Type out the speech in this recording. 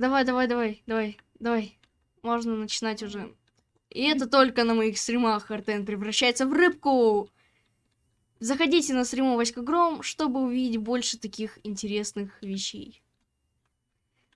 Давай, давай, давай, давай, давай. Можно начинать уже. И это только на моих стримах Артен превращается в рыбку. Заходите на стриму Васька Гром, чтобы увидеть больше таких интересных вещей.